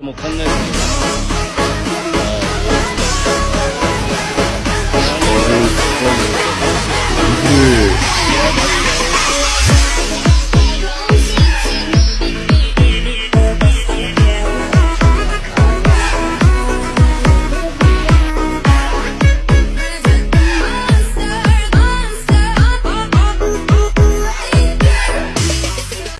もう考える